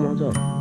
摸摸